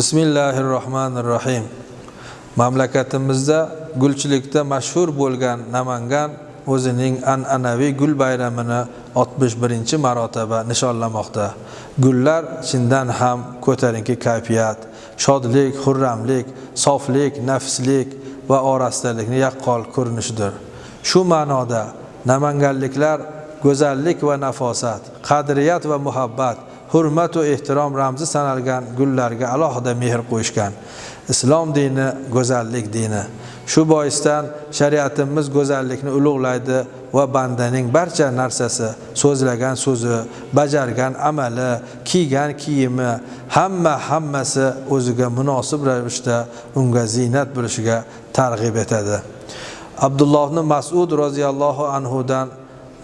bismillahi rohmanir rohim mamlakatimizda gulchilikda mashhur bo'lgan namangan o'zining an'anaviy gul bayramini 61 marotaba nishonlamoqda. Gullar chindan ham ko'tarinki kayfiyat shodlik xurramlik soflik nafslik va orastalikni yaqqol ko'rinishidir. Shu ma'noda namanganliklar go'zallik va nafosat qadriyat va muhabbat hurmat va ehtirom ramzi sanalgan gullarga alohida mehr qo'yishgan. Islom dini go'zallik dini. Shu boisdan shariatimiz go'zallikni ulug'laydi va bandaning barcha narsasi so'zlagan so'zi bajargan amali kiygan kiyimi hamma hammasi o'ziga munosib ravishda unga ziynat bo'lishiga targ'ib etadi. Abdulloh masud roziyallohu anhudan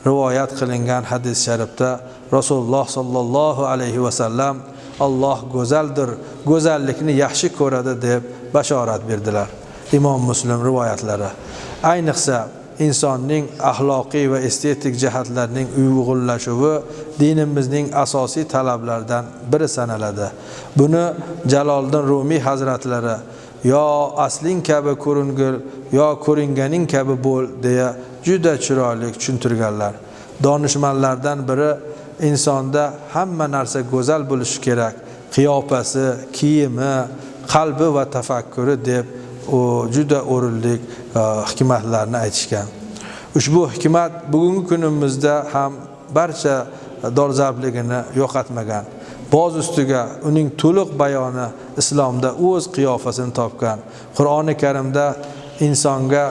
rivoyat qilingan hadis sharifda rasululloh sollallohu alayhi vasallam alloh go'zaldir go'zallikni yaxshi ko'radi deb bashorat berdilar. Imom muslim rivoyatlari. Ayniqsa insonning axloqiy va estetik jihatlarning uyg'unlashuvi dinimizning asosiy talablaridan biri sanaladi. Buni jaloliddin rumiy hazratlari yo asling kabi ko'ringil yo ko'ringaning kabi bo'l deya juda chiroyli tushuntirganlar. Donishmandlardan biri insonda hamma narsa go'zal bo'lishi kerak. Qiyofasi kiyimi qalbi va tafakkuri deb u juda o'rinli e, hikmatlarni aytishgan. Ushbu hikmat bugungi kunimizda ham barcha dolzarbligini yo'qotmagan. Boz ustiga uning to'liq bayoni islomda o'z qiyofasini topgan. Qur'oni karimda insonga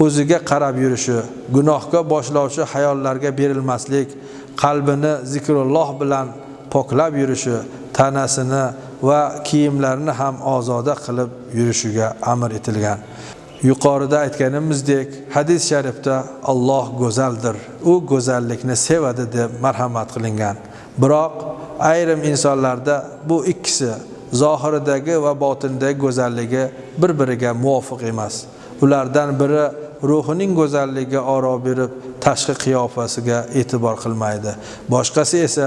o'ziga qarab yurishi gunohga boshlovchi hayollarga berilmaslik qalbini zikrulloh bilan poklab yurishi tanasini va kiyimlarini ham ozoda qilib yurishiga amr etilgan. Yuqorida aytganimizdek hadis sharifda Alloh go'zaldir u go'zallikni sevadi deb marhamat qilingan. Biroq ayrim insonlarda bu ikkisi zohiridagi va botindagi go'zalligi bir biriga muvofiq emas. Ulardan biri ruhining go'zalligiga oro berib tashqi qiyofasiga e'tibor qilmaydi. Boshqasi esa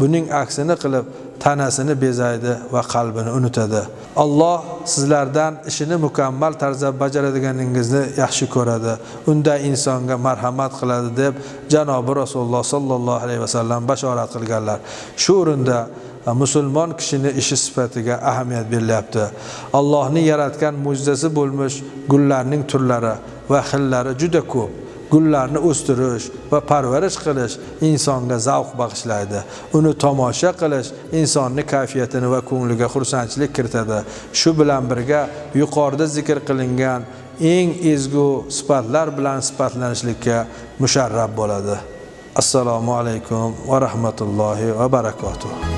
buning aksini qilib tanasini bezaydi va qalbini unutadi. Alloh sizlardan ishini mukammal tarzda bajaradiganingizni yaxshi ko'radi. Unda insonga marhamat qiladi deb janobi rasululloh sollallohu alayhi vasallam bashorat qilganlar. Shu o'rinda musulmon kishini ishi sifatiga ahamiyat berilyapti. Allohning yaratgan mo'jizasi bo'lmish gullarning turlari va xillari juda ko'p. Gullarni o'stirish va parvarish qilish insonga zavq bag'ishlaydi. Uni tomosha qilish insonni kayfiyatini va ko'ngliga xursandchilik kiritadi. Shu bilan birga yuqorida zikr qilingan eng ezgu sifatlar bilan sifatlanishlikka musharrab bo'ladi. Assalomu alaykum va rahmatullohi va barakatuh.